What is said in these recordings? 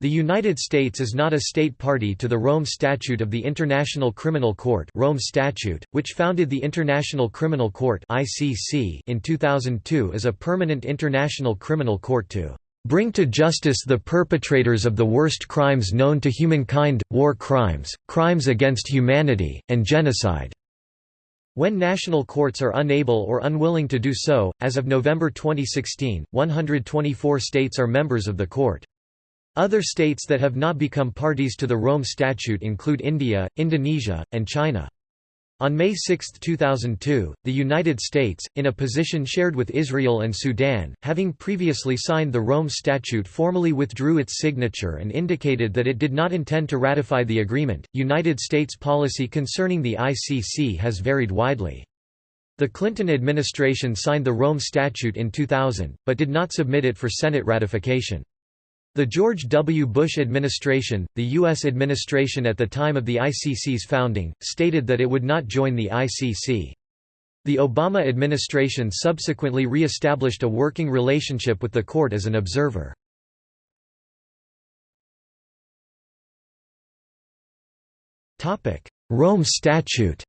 The United States is not a state party to the Rome Statute of the International Criminal Court Rome Statute, which founded the International Criminal Court ICC in 2002 as a permanent international criminal court to "...bring to justice the perpetrators of the worst crimes known to humankind, war crimes, crimes against humanity, and genocide." When national courts are unable or unwilling to do so, as of November 2016, 124 states are members of the court. Other states that have not become parties to the Rome Statute include India, Indonesia, and China. On May 6, 2002, the United States, in a position shared with Israel and Sudan, having previously signed the Rome Statute formally withdrew its signature and indicated that it did not intend to ratify the agreement. United States policy concerning the ICC has varied widely. The Clinton administration signed the Rome Statute in 2000, but did not submit it for Senate ratification. The George W. Bush administration, the U.S. administration at the time of the ICC's founding, stated that it would not join the ICC. The Obama administration subsequently re-established a working relationship with the court as an observer. Rome Statute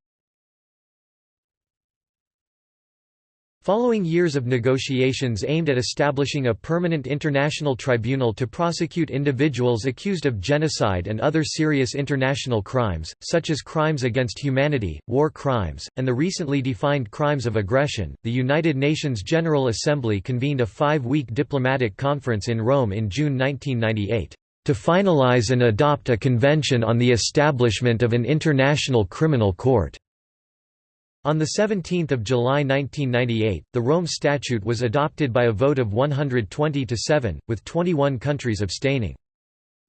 Following years of negotiations aimed at establishing a permanent international tribunal to prosecute individuals accused of genocide and other serious international crimes, such as crimes against humanity, war crimes, and the recently defined crimes of aggression, the United Nations General Assembly convened a five-week diplomatic conference in Rome in June 1998, "...to finalize and adopt a convention on the establishment of an international criminal court." On 17 July 1998, the Rome Statute was adopted by a vote of 120 to 7, with 21 countries abstaining.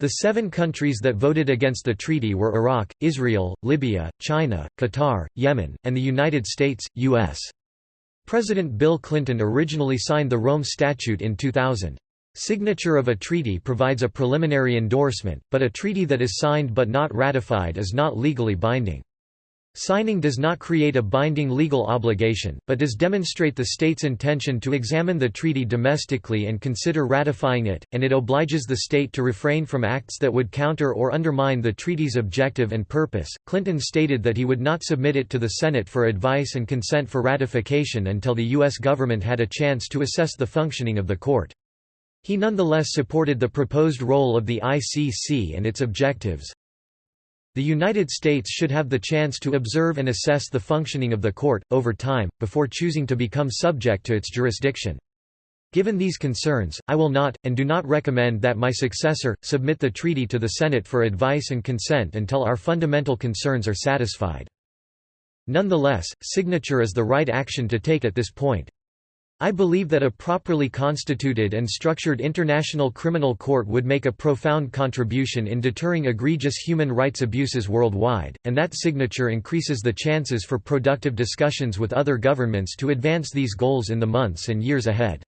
The seven countries that voted against the treaty were Iraq, Israel, Libya, China, Qatar, Yemen, and the United States, U.S. President Bill Clinton originally signed the Rome Statute in 2000. Signature of a treaty provides a preliminary endorsement, but a treaty that is signed but not ratified is not legally binding. Signing does not create a binding legal obligation, but does demonstrate the state's intention to examine the treaty domestically and consider ratifying it, and it obliges the state to refrain from acts that would counter or undermine the treaty's objective and purpose. Clinton stated that he would not submit it to the Senate for advice and consent for ratification until the U.S. government had a chance to assess the functioning of the court. He nonetheless supported the proposed role of the ICC and its objectives, the United States should have the chance to observe and assess the functioning of the court, over time, before choosing to become subject to its jurisdiction. Given these concerns, I will not, and do not recommend that my successor, submit the treaty to the Senate for advice and consent until our fundamental concerns are satisfied. Nonetheless, signature is the right action to take at this point. I believe that a properly constituted and structured international criminal court would make a profound contribution in deterring egregious human rights abuses worldwide, and that signature increases the chances for productive discussions with other governments to advance these goals in the months and years ahead.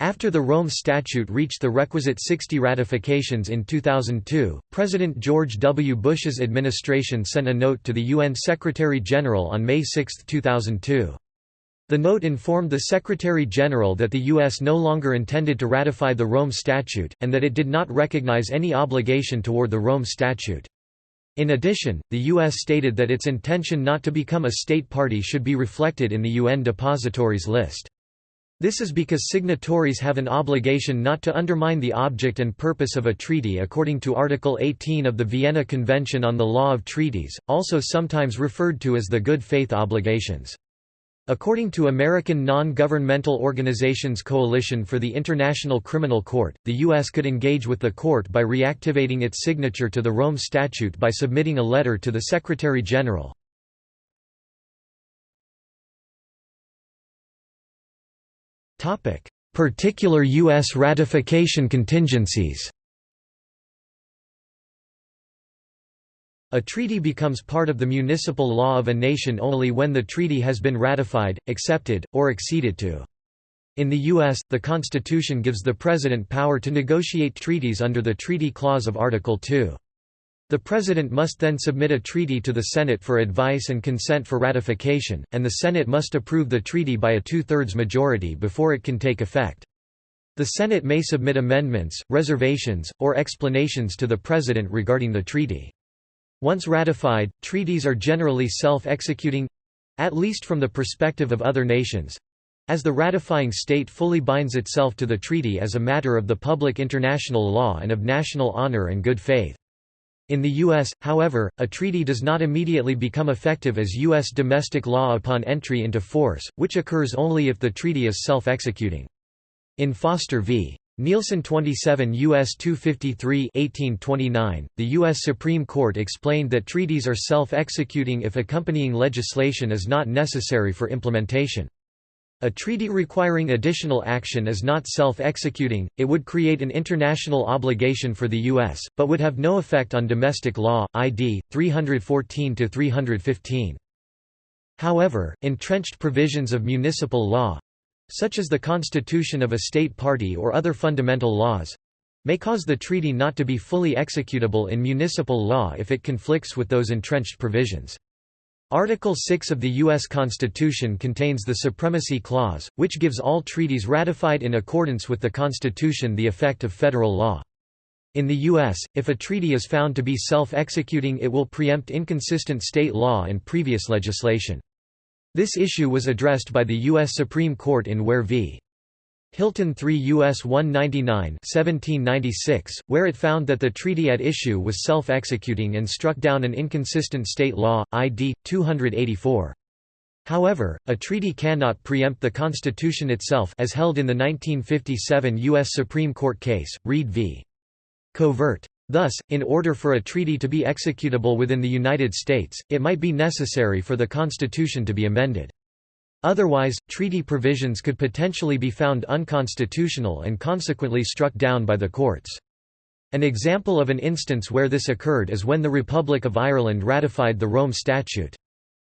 After the Rome Statute reached the requisite 60 ratifications in 2002, President George W. Bush's administration sent a note to the UN Secretary-General on May 6, 2002. The note informed the Secretary-General that the U.S. no longer intended to ratify the Rome Statute, and that it did not recognize any obligation toward the Rome Statute. In addition, the U.S. stated that its intention not to become a state party should be reflected in the UN depositories list. This is because signatories have an obligation not to undermine the object and purpose of a treaty according to Article 18 of the Vienna Convention on the Law of Treaties, also sometimes referred to as the good faith obligations. According to American non-governmental organizations Coalition for the International Criminal Court, the U.S. could engage with the court by reactivating its signature to the Rome Statute by submitting a letter to the Secretary-General. Particular U.S. ratification contingencies A treaty becomes part of the municipal law of a nation only when the treaty has been ratified, accepted, or acceded to. In the U.S., the Constitution gives the President power to negotiate treaties under the Treaty Clause of Article 2. The President must then submit a treaty to the Senate for advice and consent for ratification, and the Senate must approve the treaty by a two-thirds majority before it can take effect. The Senate may submit amendments, reservations, or explanations to the President regarding the treaty. Once ratified, treaties are generally self-executing—at least from the perspective of other nations—as the ratifying state fully binds itself to the treaty as a matter of the public international law and of national honor and good faith. In the U.S., however, a treaty does not immediately become effective as U.S. domestic law upon entry into force, which occurs only if the treaty is self-executing. In Foster v. Neilson 27 U.S. 253 1829, the U.S. Supreme Court explained that treaties are self-executing if accompanying legislation is not necessary for implementation. A treaty requiring additional action is not self-executing, it would create an international obligation for the U.S., but would have no effect on domestic law, ID, 314–315. However, entrenched provisions of municipal law, such as the constitution of a state party or other fundamental laws may cause the treaty not to be fully executable in municipal law if it conflicts with those entrenched provisions. Article 6 of the U.S. Constitution contains the Supremacy Clause, which gives all treaties ratified in accordance with the Constitution the effect of federal law. In the U.S., if a treaty is found to be self-executing it will preempt inconsistent state law and previous legislation. This issue was addressed by the U.S. Supreme Court in Ware v. Hylton 3 U.S. 199 1796, where it found that the treaty at issue was self-executing and struck down an inconsistent state law, ID. 284. However, a treaty cannot preempt the Constitution itself as held in the 1957 U.S. Supreme Court case, Reid v. Covert. Thus, in order for a treaty to be executable within the United States, it might be necessary for the Constitution to be amended. Otherwise, treaty provisions could potentially be found unconstitutional and consequently struck down by the courts. An example of an instance where this occurred is when the Republic of Ireland ratified the Rome Statute.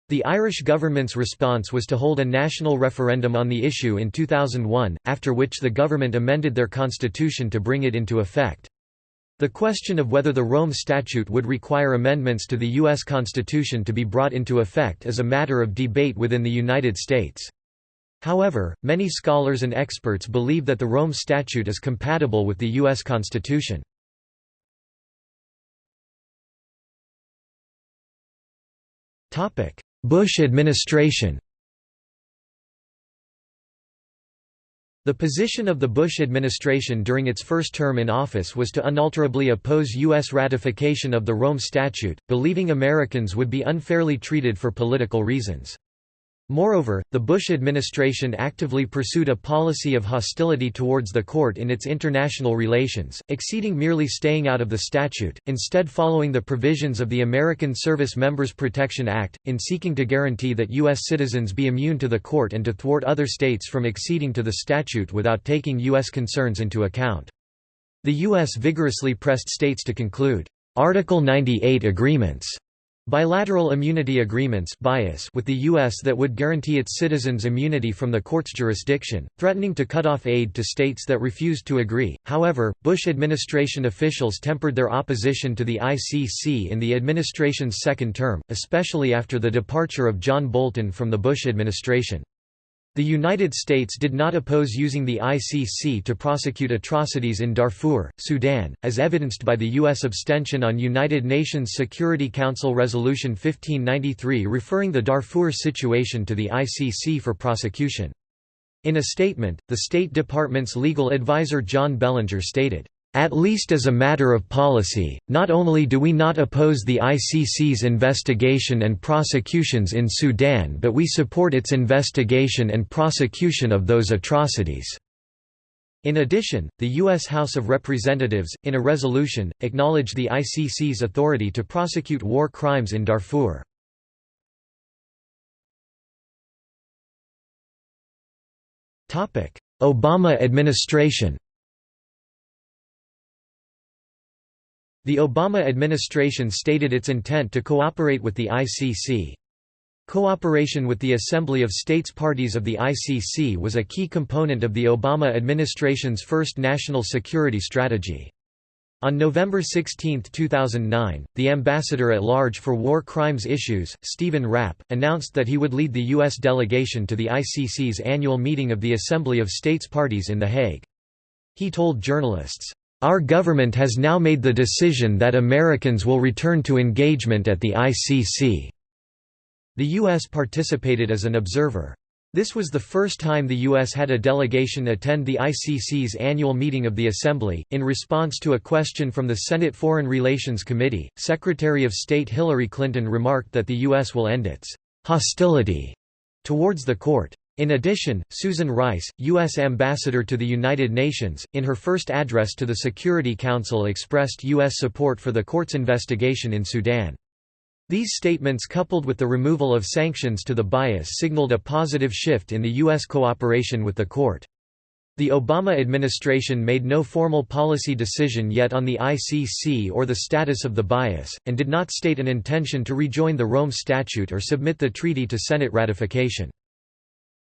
The Irish government's response was to hold a national referendum on the issue in 2001, after which the government amended their constitution to bring it into effect. The question of whether the Rome Statute would require amendments to the U.S. Constitution to be brought into effect is a matter of debate within the United States. However, many scholars and experts believe that the Rome Statute is compatible with the U.S. Constitution. Bush administration The position of the Bush administration during its first term in office was to unalterably oppose U.S. ratification of the Rome Statute, believing Americans would be unfairly treated for political reasons. Moreover, the Bush administration actively pursued a policy of hostility towards the court in its international relations, exceeding merely staying out of the statute, instead following the provisions of the American Service Members Protection Act, in seeking to guarantee that U.S. citizens be immune to the court and to thwart other states from acceding to the statute without taking U.S. concerns into account. The U.S. vigorously pressed states to conclude Article 98 agreements Bilateral immunity agreements bias with the U.S. that would guarantee its citizens immunity from the court's jurisdiction, threatening to cut off aid to states that refused to agree. However, Bush administration officials tempered their opposition to the ICC in the administration's second term, especially after the departure of John Bolton from the Bush administration. The United States did not oppose using the ICC to prosecute atrocities in Darfur, Sudan, as evidenced by the U.S. abstention on United Nations Security Council Resolution 1593 referring the Darfur situation to the ICC for prosecution. In a statement, the State Department's legal advisor John Bellinger stated, at least as a matter of policy, not only do we not oppose the ICC's investigation and prosecutions in Sudan but we support its investigation and prosecution of those atrocities." In addition, the U.S. House of Representatives, in a resolution, acknowledged the ICC's authority to prosecute war crimes in Darfur. Obama administration The Obama administration stated its intent to cooperate with the ICC. Cooperation with the Assembly of States parties of the ICC was a key component of the Obama administration's first national security strategy. On November 16, 2009, the ambassador at large for war crimes issues, Stephen Rapp, announced that he would lead the U.S. delegation to the ICC's annual meeting of the Assembly of States parties in The Hague. He told journalists, "...our government has now made the decision that Americans will return to engagement at the ICC." The U.S. participated as an observer. This was the first time the U.S. had a delegation attend the ICC's annual meeting of the Assembly. In response to a question from the Senate Foreign Relations Committee, Secretary of State Hillary Clinton remarked that the U.S. will end its hostility towards the court. In addition, Susan Rice, U.S. Ambassador to the United Nations, in her first address to the Security Council expressed U.S. support for the court's investigation in Sudan. These statements coupled with the removal of sanctions to the bias signaled a positive shift in the U.S. cooperation with the court. The Obama administration made no formal policy decision yet on the ICC or the status of the bias, and did not state an intention to rejoin the Rome Statute or submit the treaty to Senate ratification.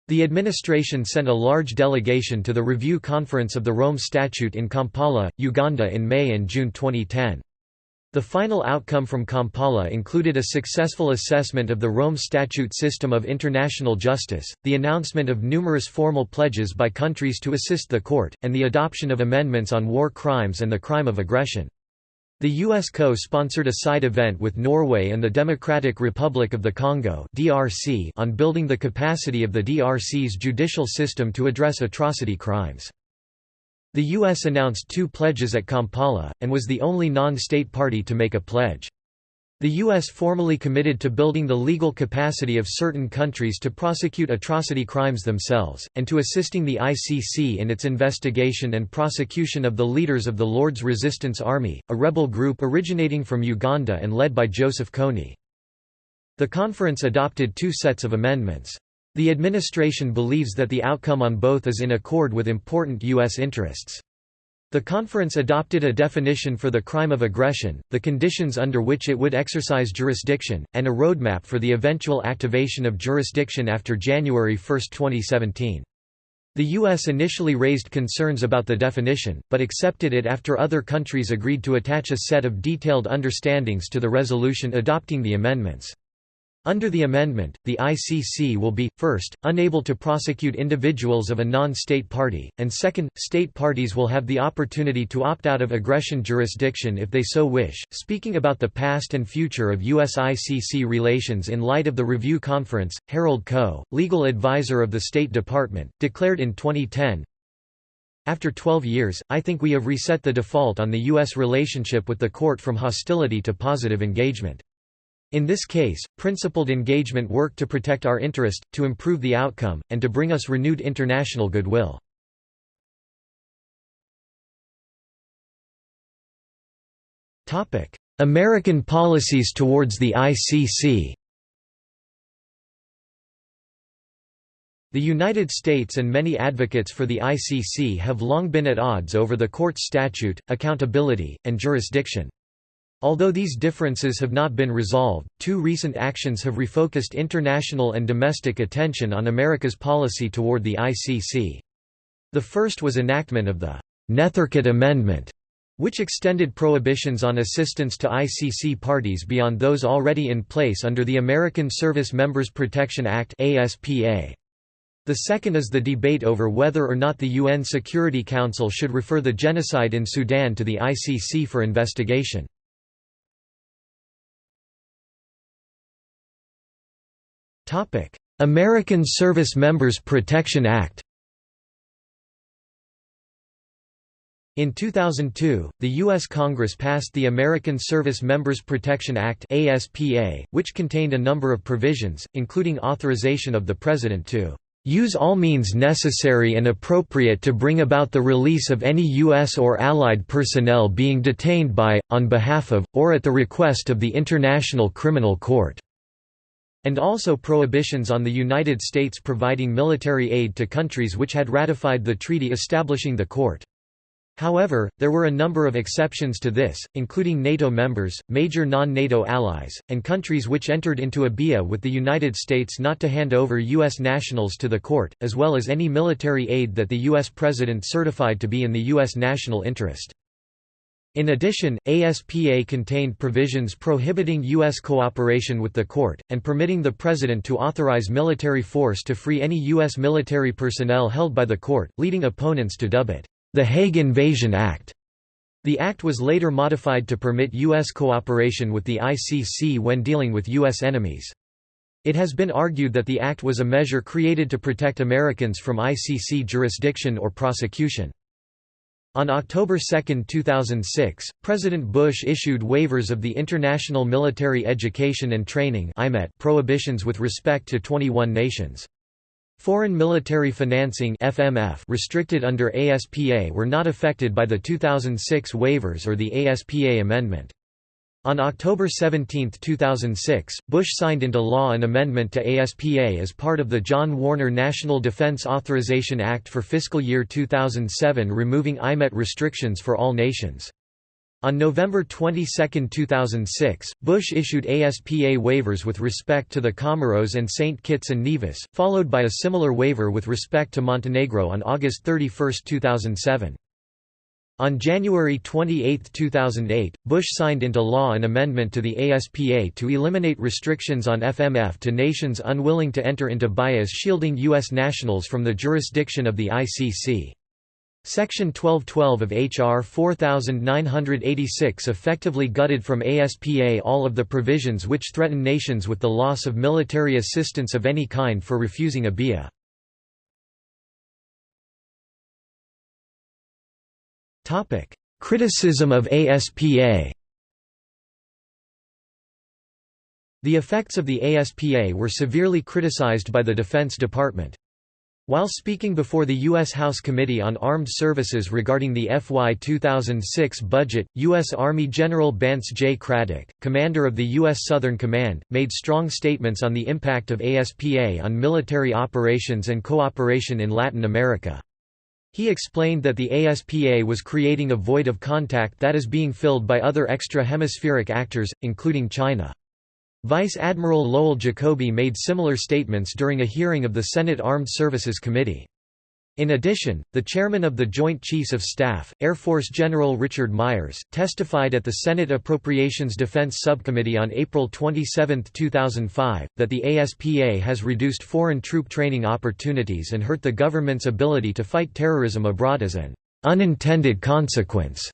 The administration sent a large delegation to the review conference of the Rome Statute in Kampala, Uganda in May and June 2010. The final outcome from Kampala included a successful assessment of the Rome Statute system of international justice, the announcement of numerous formal pledges by countries to assist the court, and the adoption of amendments on war crimes and the crime of aggression. The US co-sponsored a side event with Norway and the Democratic Republic of the Congo (DRC) on building the capacity of the DRC's judicial system to address atrocity crimes. The U.S. announced two pledges at Kampala, and was the only non-state party to make a pledge. The U.S. formally committed to building the legal capacity of certain countries to prosecute atrocity crimes themselves, and to assisting the ICC in its investigation and prosecution of the leaders of the Lord's Resistance Army, a rebel group originating from Uganda and led by Joseph Kony. The conference adopted two sets of amendments. The administration believes that the outcome on both is in accord with important U.S. interests. The conference adopted a definition for the crime of aggression, the conditions under which it would exercise jurisdiction, and a roadmap for the eventual activation of jurisdiction after January 1, 2017. The U.S. initially raised concerns about the definition, but accepted it after other countries agreed to attach a set of detailed understandings to the resolution adopting the amendments. Under the amendment, the ICC will be, first, unable to prosecute individuals of a non-state party, and second, state parties will have the opportunity to opt out of aggression jurisdiction if they so wish. Speaking about the past and future of U.S. ICC relations in light of the review conference, Harold Koh, legal advisor of the State Department, declared in 2010, after 12 years, I think we have reset the default on the U.S. relationship with the court from hostility to positive engagement. In this case, principled engagement worked to protect our interest, to improve the outcome, and to bring us renewed international goodwill. American policies towards the ICC The United States and many advocates for the ICC have long been at odds over the court's statute, accountability, and jurisdiction. Although these differences have not been resolved, two recent actions have refocused international and domestic attention on America's policy toward the ICC. The first was enactment of the Nethercutt Amendment, which extended prohibitions on assistance to ICC parties beyond those already in place under the American Service Members Protection Act The second is the debate over whether or not the UN Security Council should refer the genocide in Sudan to the ICC for investigation. American Service Members Protection Act In 2002, the U.S. Congress passed the American Service Members Protection Act ASPA, which contained a number of provisions, including authorization of the President to use all means necessary and appropriate to bring about the release of any U.S. or Allied personnel being detained by, on behalf of, or at the request of the International Criminal Court." And also prohibitions on the United States providing military aid to countries which had ratified the treaty establishing the court. However, there were a number of exceptions to this, including NATO members, major non-NATO allies, and countries which entered into a BIA with the United States not to hand over U.S. nationals to the court, as well as any military aid that the U.S. President certified to be in the U.S. national interest. In addition, ASPA contained provisions prohibiting U.S. cooperation with the court, and permitting the President to authorize military force to free any U.S. military personnel held by the court, leading opponents to dub it, the Hague Invasion Act. The act was later modified to permit U.S. cooperation with the ICC when dealing with U.S. enemies. It has been argued that the act was a measure created to protect Americans from ICC jurisdiction or prosecution. On October 2, 2006, President Bush issued waivers of the International Military Education and Training prohibitions with respect to 21 nations. Foreign military financing FMF restricted under ASPA were not affected by the 2006 waivers or the ASPA amendment. On October 17, 2006, Bush signed into law an amendment to ASPA as part of the John Warner National Defense Authorization Act for fiscal year 2007 removing IMET restrictions for all nations. On November 22, 2006, Bush issued ASPA waivers with respect to the Comoros and St. Kitts and Nevis, followed by a similar waiver with respect to Montenegro on August 31, 2007. On January 28, 2008, Bush signed into law an amendment to the ASPA to eliminate restrictions on FMF to nations unwilling to enter into bias shielding U.S. nationals from the jurisdiction of the ICC. Section 1212 of H.R. 4986 effectively gutted from ASPA all of the provisions which threaten nations with the loss of military assistance of any kind for refusing a BIA. Topic: Criticism of ASPA. The effects of the ASPA were severely criticized by the Defense Department. While speaking before the U.S. House Committee on Armed Services regarding the FY 2006 budget, U.S. Army General Bantz J. Craddock, commander of the U.S. Southern Command, made strong statements on the impact of ASPA on military operations and cooperation in Latin America. He explained that the ASPA was creating a void of contact that is being filled by other extra-hemispheric actors, including China. Vice Admiral Lowell Jacoby made similar statements during a hearing of the Senate Armed Services Committee. In addition, the chairman of the Joint Chiefs of Staff, Air Force General Richard Myers, testified at the Senate Appropriations Defense Subcommittee on April 27, 2005, that the ASPA has reduced foreign troop training opportunities and hurt the government's ability to fight terrorism abroad as an unintended consequence.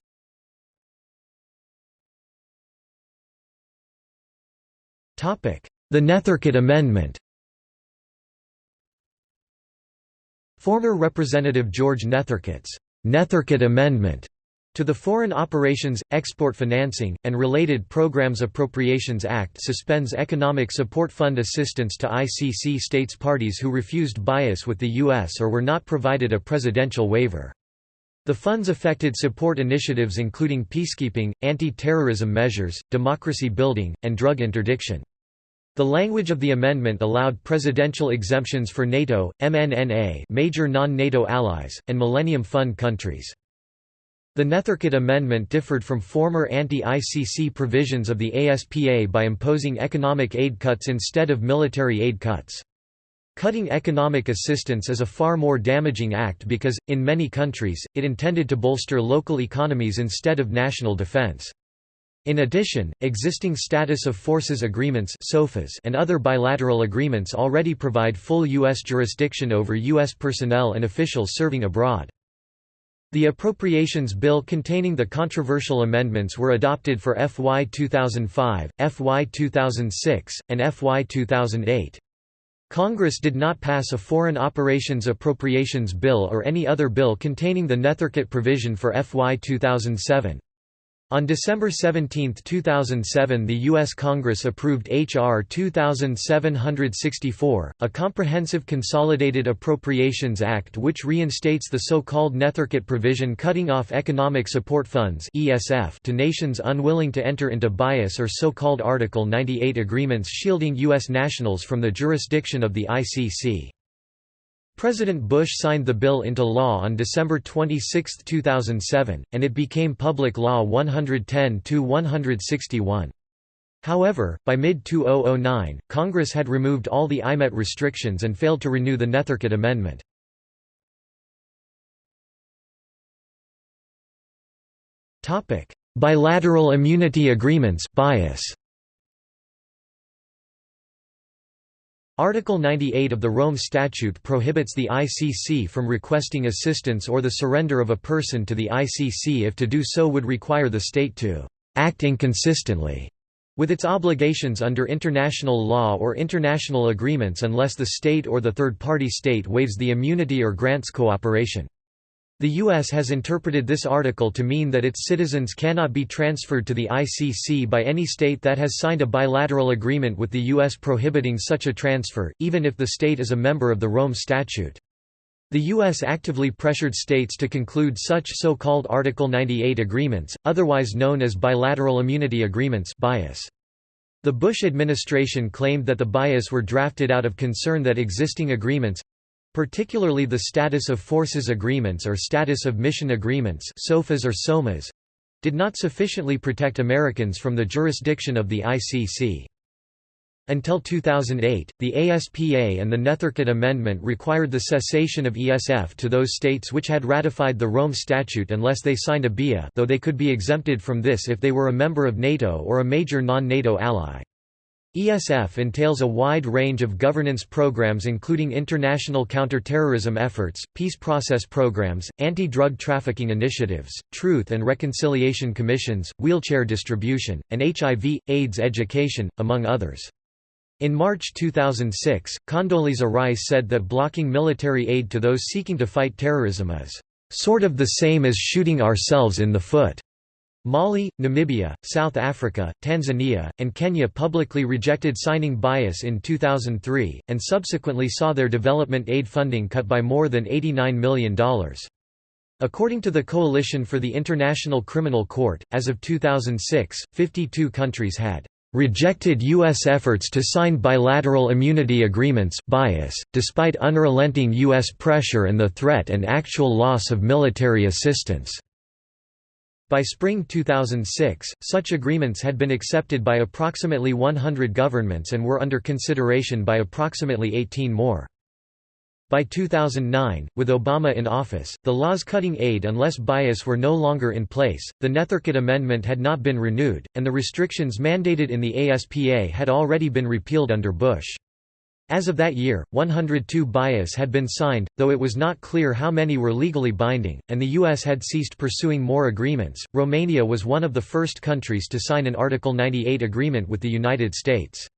The Nethercutt Amendment Former Representative George Nethercutt's Nethercutt Amendment to the Foreign Operations, Export Financing, and Related Programs Appropriations Act suspends Economic Support Fund assistance to ICC states parties who refused bias with the U.S. or were not provided a presidential waiver. The funds affected support initiatives including peacekeeping, anti-terrorism measures, democracy building, and drug interdiction. The language of the amendment allowed presidential exemptions for NATO, MNNA major non-NATO allies, and Millennium Fund countries. The Nethercutt Amendment differed from former anti-ICC provisions of the ASPA by imposing economic aid cuts instead of military aid cuts. Cutting economic assistance is a far more damaging act because, in many countries, it intended to bolster local economies instead of national defense. In addition, existing status of forces agreements and other bilateral agreements already provide full U.S. jurisdiction over U.S. personnel and officials serving abroad. The appropriations bill containing the controversial amendments were adopted for FY 2005, FY 2006, and FY 2008. Congress did not pass a Foreign Operations Appropriations Bill or any other bill containing the Nethercutt provision for FY 2007. On December 17, 2007 the U.S. Congress approved H.R. 2764, a comprehensive Consolidated Appropriations Act which reinstates the so-called Nethercutt provision cutting off economic support funds to nations unwilling to enter into bias or so-called Article 98 agreements shielding U.S. nationals from the jurisdiction of the ICC. President Bush signed the bill into law on December 26, 2007, and it became Public Law 110-161. However, by mid-2009, Congress had removed all the IMET restrictions and failed to renew the Nethercutt Amendment. Bilateral immunity agreements bias. Article 98 of the Rome Statute prohibits the ICC from requesting assistance or the surrender of a person to the ICC if to do so would require the state to «act inconsistently» with its obligations under international law or international agreements unless the state or the third-party state waives the immunity or grants cooperation. The U.S. has interpreted this article to mean that its citizens cannot be transferred to the ICC by any state that has signed a bilateral agreement with the U.S. prohibiting such a transfer, even if the state is a member of the Rome Statute. The U.S. actively pressured states to conclude such so-called Article 98 agreements, otherwise known as bilateral immunity agreements bias. The Bush administration claimed that the bias were drafted out of concern that existing agreements, particularly the Status of Forces Agreements or Status of Mission Agreements SOFAs or SOMAs, did not sufficiently protect Americans from the jurisdiction of the ICC. Until 2008, the ASPA and the Nethercutt Amendment required the cessation of ESF to those states which had ratified the Rome Statute unless they signed a BIA though they could be exempted from this if they were a member of NATO or a major non-NATO ally. ESF entails a wide range of governance programs including international counterterrorism efforts, peace process programs, anti-drug trafficking initiatives, truth and reconciliation commissions, wheelchair distribution, and HIV, AIDS education, among others. In March 2006, Condoleezza Rice said that blocking military aid to those seeking to fight terrorism is, "...sort of the same as shooting ourselves in the foot." Mali, Namibia, South Africa, Tanzania, and Kenya publicly rejected signing bias in 2003, and subsequently saw their development aid funding cut by more than $89 million. According to the Coalition for the International Criminal Court, as of 2006, 52 countries had rejected U.S. efforts to sign bilateral immunity agreements bias, despite unrelenting U.S. pressure and the threat and actual loss of military assistance. By spring 2006, such agreements had been accepted by approximately 100 governments and were under consideration by approximately 18 more. By 2009, with Obama in office, the laws cutting aid unless bias were no longer in place, the Nethercutt Amendment had not been renewed, and the restrictions mandated in the ASPA had already been repealed under Bush. As of that year, 102 bias had been signed, though it was not clear how many were legally binding, and the U.S. had ceased pursuing more agreements. Romania was one of the first countries to sign an Article 98 agreement with the United States.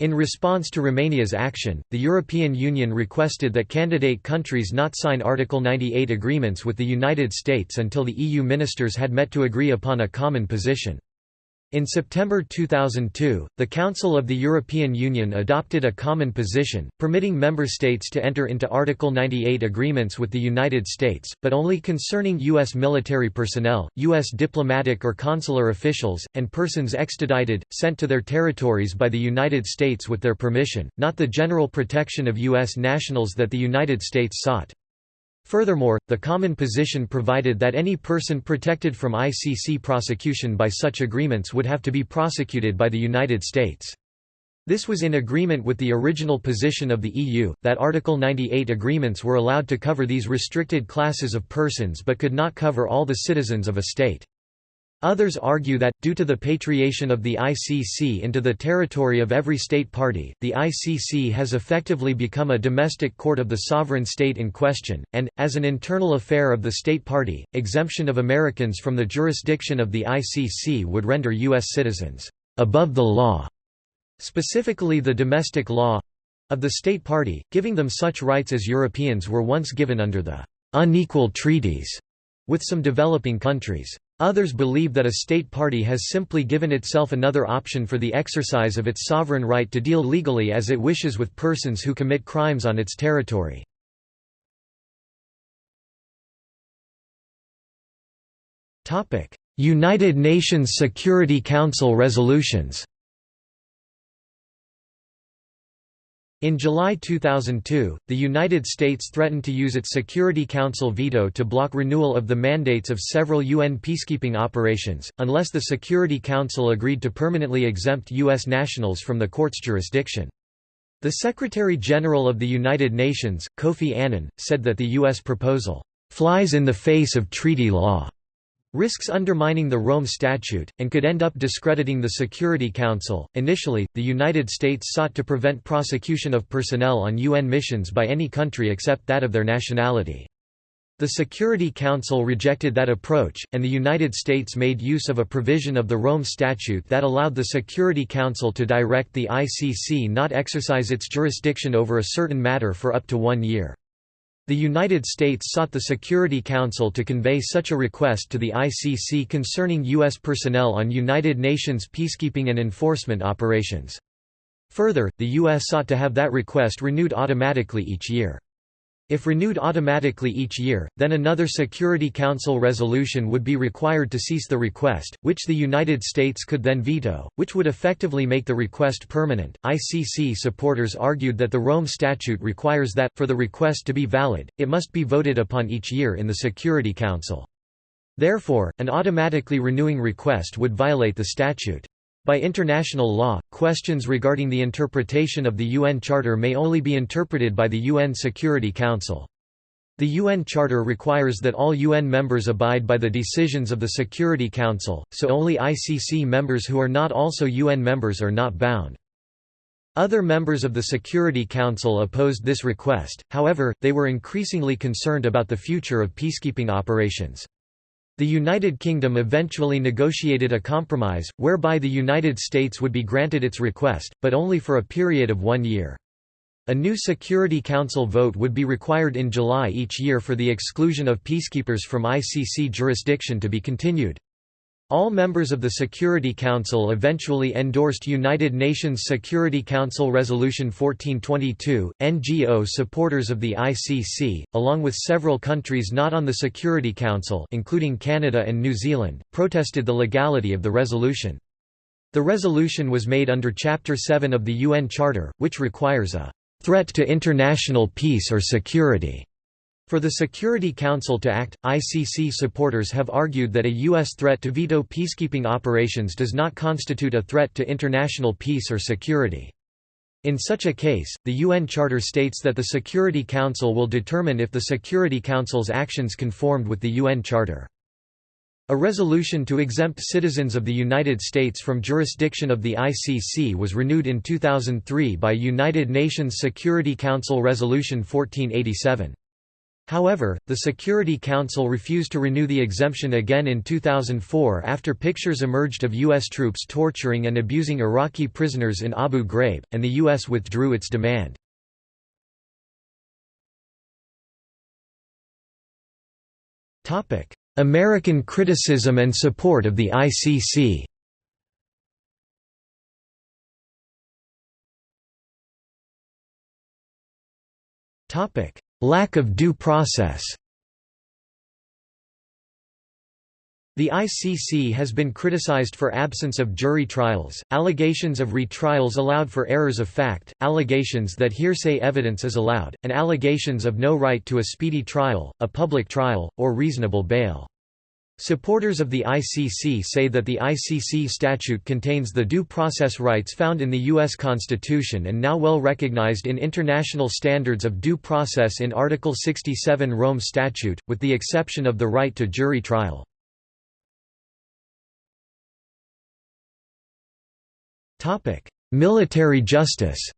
In response to Romania's action, the European Union requested that candidate countries not sign Article 98 agreements with the United States until the EU ministers had met to agree upon a common position. In September 2002, the Council of the European Union adopted a common position, permitting member states to enter into Article 98 agreements with the United States, but only concerning U.S. military personnel, U.S. diplomatic or consular officials, and persons extradited, sent to their territories by the United States with their permission, not the general protection of U.S. nationals that the United States sought. Furthermore, the common position provided that any person protected from ICC prosecution by such agreements would have to be prosecuted by the United States. This was in agreement with the original position of the EU, that Article 98 agreements were allowed to cover these restricted classes of persons but could not cover all the citizens of a state. Others argue that, due to the patriation of the ICC into the territory of every state party, the ICC has effectively become a domestic court of the sovereign state in question, and, as an internal affair of the state party, exemption of Americans from the jurisdiction of the ICC would render U.S. citizens above the law, specifically the domestic law of the state party, giving them such rights as Europeans were once given under the unequal treaties with some developing countries. Others believe that a state party has simply given itself another option for the exercise of its sovereign right to deal legally as it wishes with persons who commit crimes on its territory. United Nations Security Council resolutions In July 2002, the United States threatened to use its Security Council veto to block renewal of the mandates of several UN peacekeeping operations, unless the Security Council agreed to permanently exempt U.S. nationals from the court's jurisdiction. The Secretary-General of the United Nations, Kofi Annan, said that the U.S. proposal, "...flies in the face of treaty law." Risks undermining the Rome Statute, and could end up discrediting the Security Council. Initially, the United States sought to prevent prosecution of personnel on UN missions by any country except that of their nationality. The Security Council rejected that approach, and the United States made use of a provision of the Rome Statute that allowed the Security Council to direct the ICC not exercise its jurisdiction over a certain matter for up to one year. The United States sought the Security Council to convey such a request to the ICC concerning U.S. personnel on United Nations peacekeeping and enforcement operations. Further, the U.S. sought to have that request renewed automatically each year. If renewed automatically each year, then another Security Council resolution would be required to cease the request, which the United States could then veto, which would effectively make the request permanent. ICC supporters argued that the Rome Statute requires that, for the request to be valid, it must be voted upon each year in the Security Council. Therefore, an automatically renewing request would violate the statute. By international law, questions regarding the interpretation of the UN Charter may only be interpreted by the UN Security Council. The UN Charter requires that all UN members abide by the decisions of the Security Council, so only ICC members who are not also UN members are not bound. Other members of the Security Council opposed this request, however, they were increasingly concerned about the future of peacekeeping operations. The United Kingdom eventually negotiated a compromise, whereby the United States would be granted its request, but only for a period of one year. A new Security Council vote would be required in July each year for the exclusion of peacekeepers from ICC jurisdiction to be continued. All members of the Security Council eventually endorsed United Nations Security Council Resolution 1422. NGO supporters of the ICC, along with several countries not on the Security Council, including Canada and New Zealand, protested the legality of the resolution. The resolution was made under Chapter 7 of the UN Charter, which requires a threat to international peace or security for the Security Council to act, ICC supporters have argued that a U.S. threat to veto peacekeeping operations does not constitute a threat to international peace or security. In such a case, the UN Charter states that the Security Council will determine if the Security Council's actions conformed with the UN Charter. A resolution to exempt citizens of the United States from jurisdiction of the ICC was renewed in 2003 by United Nations Security Council Resolution 1487. However, the Security Council refused to renew the exemption again in 2004 after pictures emerged of U.S. troops torturing and abusing Iraqi prisoners in Abu Ghraib, and the U.S. withdrew its demand. American criticism and support of the ICC Topic: Lack of due process The ICC has been criticized for absence of jury trials, allegations of retrials allowed for errors of fact, allegations that hearsay evidence is allowed, and allegations of no right to a speedy trial, a public trial, or reasonable bail. Supporters of the ICC say that the ICC statute contains the due process rights found in the U.S. Constitution and now well recognized in international standards of due process in Article 67 Rome Statute, with the exception of the right to jury trial. Military justice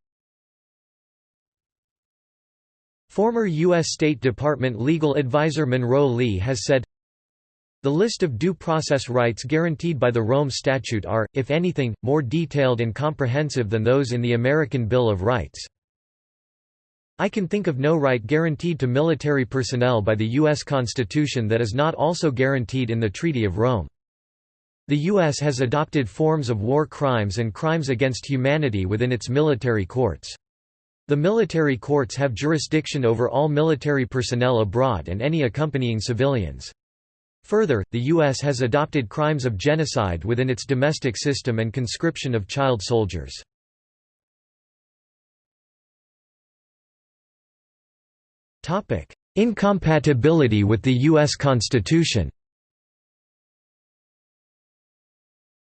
Former U.S. State Department legal advisor Monroe Leigh has said, the list of due process rights guaranteed by the Rome Statute are, if anything, more detailed and comprehensive than those in the American Bill of Rights. I can think of no right guaranteed to military personnel by the U.S. Constitution that is not also guaranteed in the Treaty of Rome. The U.S. has adopted forms of war crimes and crimes against humanity within its military courts. The military courts have jurisdiction over all military personnel abroad and any accompanying civilians. Further, the U.S. has adopted crimes of genocide within its domestic system and conscription of child soldiers. Incompatibility with the U.S. Constitution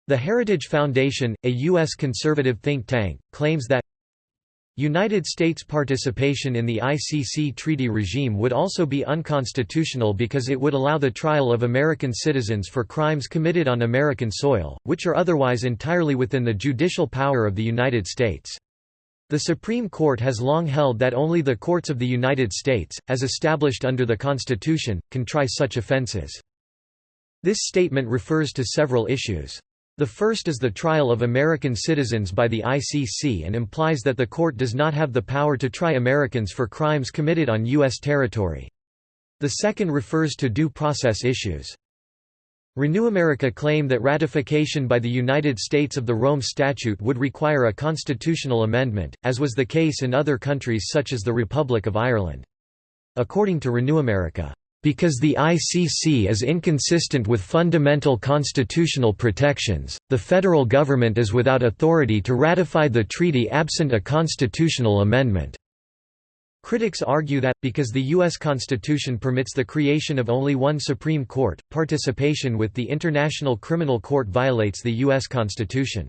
The Heritage Foundation, a U.S. conservative think tank, claims that United States participation in the ICC treaty regime would also be unconstitutional because it would allow the trial of American citizens for crimes committed on American soil, which are otherwise entirely within the judicial power of the United States. The Supreme Court has long held that only the courts of the United States, as established under the Constitution, can try such offenses. This statement refers to several issues. The first is the trial of American citizens by the ICC and implies that the court does not have the power to try Americans for crimes committed on U.S. territory. The second refers to due process issues. Renew America claim that ratification by the United States of the Rome Statute would require a constitutional amendment, as was the case in other countries such as the Republic of Ireland. According to Renew America, because the ICC is inconsistent with fundamental constitutional protections, the federal government is without authority to ratify the treaty absent a constitutional amendment. Critics argue that, because the U.S. Constitution permits the creation of only one Supreme Court, participation with the International Criminal Court violates the U.S. Constitution.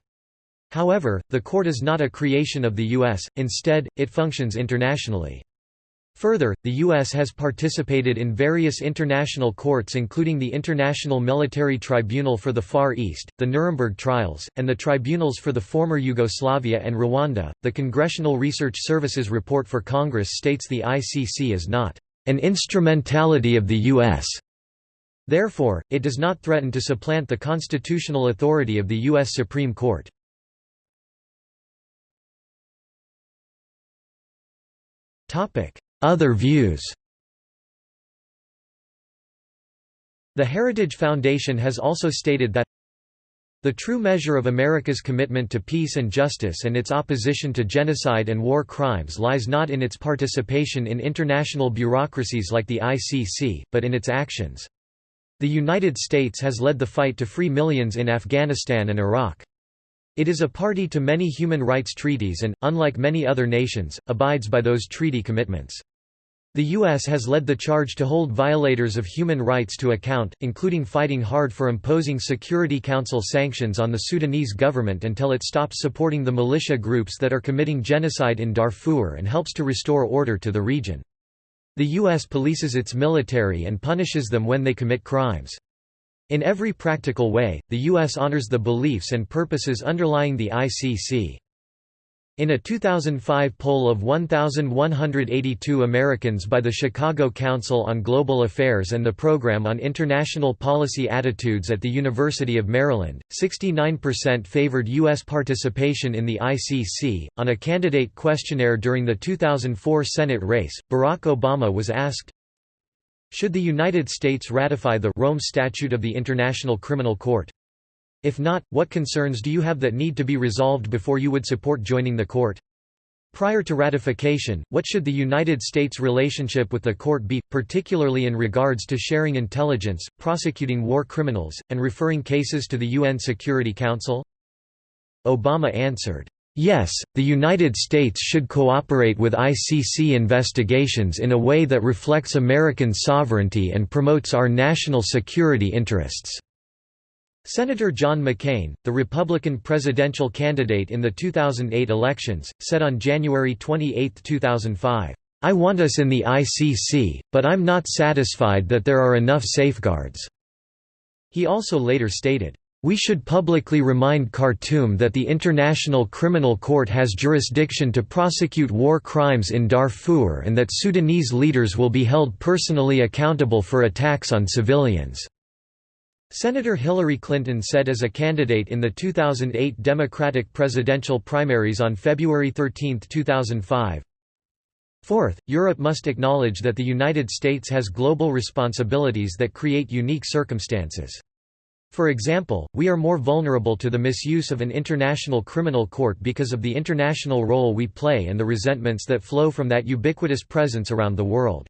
However, the court is not a creation of the U.S., instead, it functions internationally. Further, the U.S. has participated in various international courts including the International Military Tribunal for the Far East, the Nuremberg Trials, and the tribunals for the former Yugoslavia and Rwanda. The Congressional Research Services report for Congress states the ICC is not an instrumentality of the U.S. Therefore, it does not threaten to supplant the constitutional authority of the U.S. Supreme Court. Topic: other views The Heritage Foundation has also stated that the true measure of America's commitment to peace and justice and its opposition to genocide and war crimes lies not in its participation in international bureaucracies like the ICC, but in its actions. The United States has led the fight to free millions in Afghanistan and Iraq. It is a party to many human rights treaties and, unlike many other nations, abides by those treaty commitments. The U.S. has led the charge to hold violators of human rights to account, including fighting hard for imposing Security Council sanctions on the Sudanese government until it stops supporting the militia groups that are committing genocide in Darfur and helps to restore order to the region. The U.S. polices its military and punishes them when they commit crimes. In every practical way, the U.S. honors the beliefs and purposes underlying the ICC. In a 2005 poll of 1,182 Americans by the Chicago Council on Global Affairs and the Program on International Policy Attitudes at the University of Maryland, 69% favored U.S. participation in the ICC. On a candidate questionnaire during the 2004 Senate race, Barack Obama was asked Should the United States ratify the Rome Statute of the International Criminal Court? If not, what concerns do you have that need to be resolved before you would support joining the court? Prior to ratification, what should the United States' relationship with the court be, particularly in regards to sharing intelligence, prosecuting war criminals, and referring cases to the UN Security Council? Obama answered, Yes, the United States should cooperate with ICC investigations in a way that reflects American sovereignty and promotes our national security interests. Senator John McCain, the Republican presidential candidate in the 2008 elections, said on January 28, 2005, I want us in the ICC, but I'm not satisfied that there are enough safeguards." He also later stated, "...we should publicly remind Khartoum that the International Criminal Court has jurisdiction to prosecute war crimes in Darfur and that Sudanese leaders will be held personally accountable for attacks on civilians." Senator Hillary Clinton said as a candidate in the 2008 Democratic presidential primaries on February 13, 2005, Fourth, Europe must acknowledge that the United States has global responsibilities that create unique circumstances. For example, we are more vulnerable to the misuse of an international criminal court because of the international role we play and the resentments that flow from that ubiquitous presence around the world.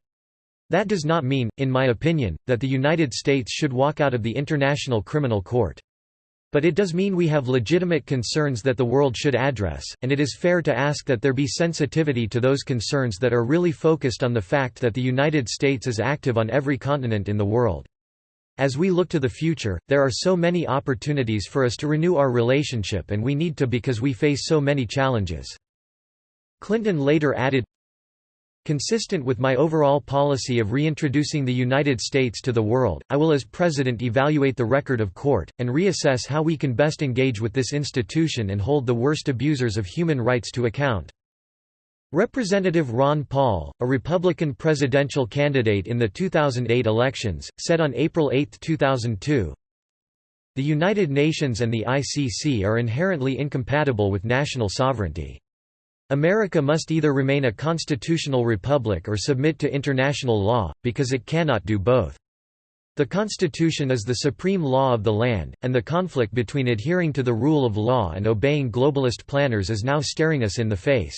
That does not mean, in my opinion, that the United States should walk out of the International Criminal Court. But it does mean we have legitimate concerns that the world should address, and it is fair to ask that there be sensitivity to those concerns that are really focused on the fact that the United States is active on every continent in the world. As we look to the future, there are so many opportunities for us to renew our relationship and we need to because we face so many challenges. Clinton later added, Consistent with my overall policy of reintroducing the United States to the world, I will as President evaluate the record of court, and reassess how we can best engage with this institution and hold the worst abusers of human rights to account. Representative Ron Paul, a Republican presidential candidate in the 2008 elections, said on April 8, 2002, The United Nations and the ICC are inherently incompatible with national sovereignty. America must either remain a constitutional republic or submit to international law, because it cannot do both. The Constitution is the supreme law of the land, and the conflict between adhering to the rule of law and obeying globalist planners is now staring us in the face.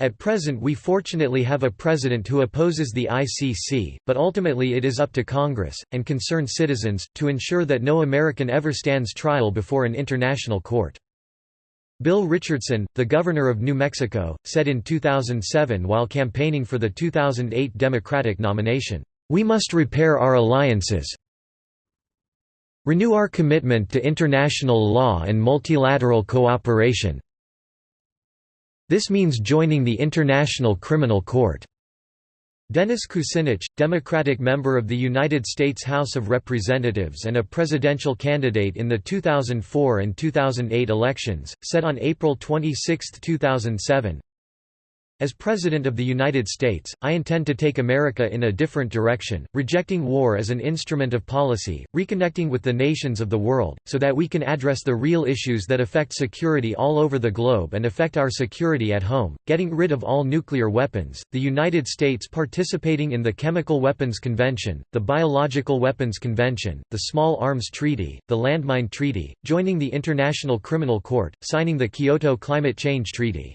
At present we fortunately have a president who opposes the ICC, but ultimately it is up to Congress, and concerned citizens, to ensure that no American ever stands trial before an international court. Bill Richardson, the governor of New Mexico, said in 2007 while campaigning for the 2008 Democratic nomination, "...we must repair our alliances renew our commitment to international law and multilateral cooperation this means joining the International Criminal Court." Dennis Kucinich, Democratic member of the United States House of Representatives and a presidential candidate in the 2004 and 2008 elections, said on April 26, 2007, as President of the United States, I intend to take America in a different direction, rejecting war as an instrument of policy, reconnecting with the nations of the world, so that we can address the real issues that affect security all over the globe and affect our security at home, getting rid of all nuclear weapons, the United States participating in the Chemical Weapons Convention, the Biological Weapons Convention, the Small Arms Treaty, the Landmine Treaty, joining the International Criminal Court, signing the Kyoto Climate Change Treaty.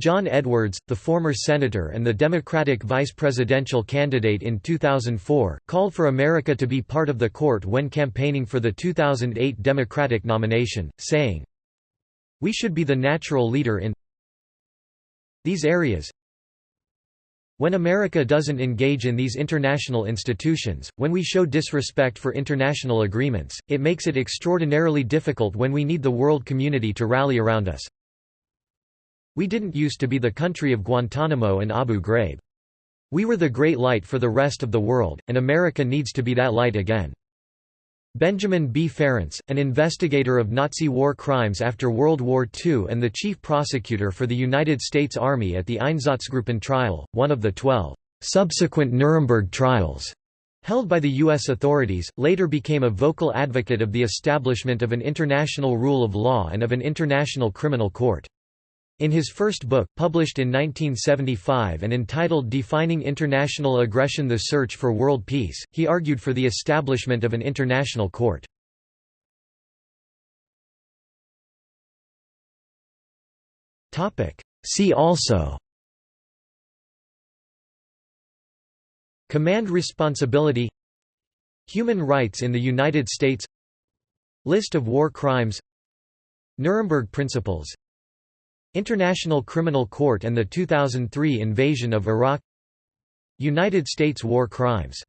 John Edwards, the former senator and the Democratic vice presidential candidate in 2004, called for America to be part of the court when campaigning for the 2008 Democratic nomination, saying, We should be the natural leader in these areas. When America doesn't engage in these international institutions, when we show disrespect for international agreements, it makes it extraordinarily difficult when we need the world community to rally around us. We didn't used to be the country of Guantanamo and Abu Ghraib. We were the great light for the rest of the world, and America needs to be that light again. Benjamin B. Ferencz, an investigator of Nazi war crimes after World War II and the chief prosecutor for the United States Army at the Einsatzgruppen trial, one of the twelve subsequent Nuremberg trials held by the U.S. authorities, later became a vocal advocate of the establishment of an international rule of law and of an international criminal court. In his first book, published in 1975 and entitled Defining International Aggression The Search for World Peace, he argued for the establishment of an international court. See also Command responsibility Human rights in the United States List of war crimes Nuremberg Principles International Criminal Court and the 2003 invasion of Iraq. United States war crimes